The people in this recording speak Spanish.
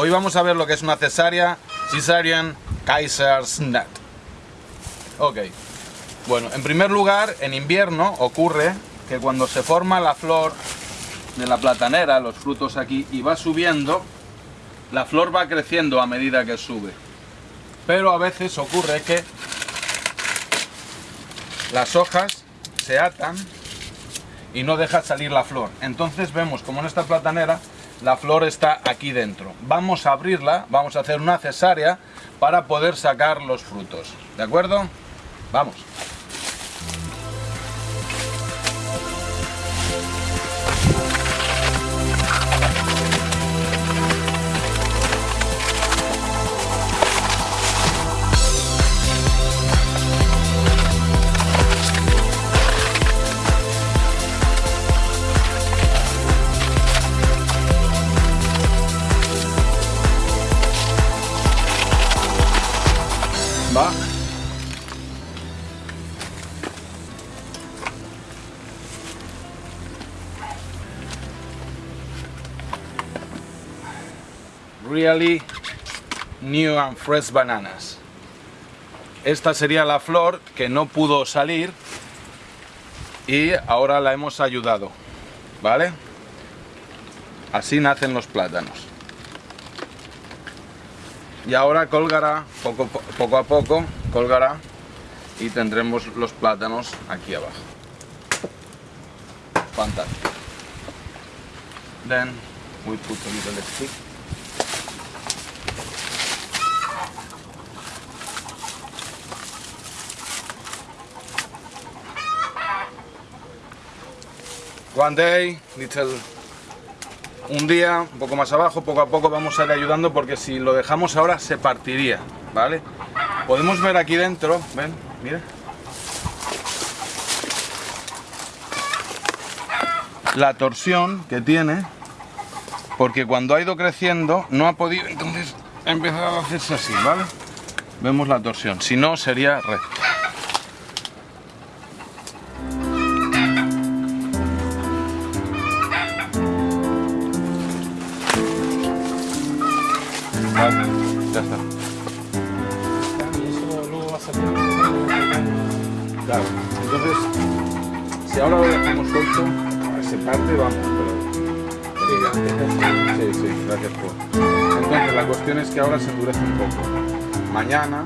Hoy vamos a ver lo que es una cesárea, Caesarean Kaisersnat. Ok. Bueno, en primer lugar, en invierno ocurre que cuando se forma la flor de la platanera, los frutos aquí, y va subiendo, la flor va creciendo a medida que sube. Pero a veces ocurre que las hojas se atan y no deja salir la flor. Entonces vemos como en esta platanera la flor está aquí dentro. Vamos a abrirla, vamos a hacer una cesárea para poder sacar los frutos. ¿De acuerdo? Vamos. Really new and fresh bananas. Esta sería la flor que no pudo salir y ahora la hemos ayudado, ¿vale? Así nacen los plátanos y ahora colgará poco, a poco colgará y tendremos los plátanos aquí abajo fantástico then we put a little stick one day little un día, un poco más abajo, poco a poco vamos a ir ayudando porque si lo dejamos ahora se partiría, ¿vale? Podemos ver aquí dentro, ven, mira. La torsión que tiene, porque cuando ha ido creciendo no ha podido, entonces ha empezado a hacerse así, ¿vale? Vemos la torsión, si no sería recto. Ya está. Claro, entonces, si ahora lo dejamos suelto, se parte, vamos, pero... Sí, sí, gracias por... Entonces, la cuestión es que ahora se endurece un poco. Mañana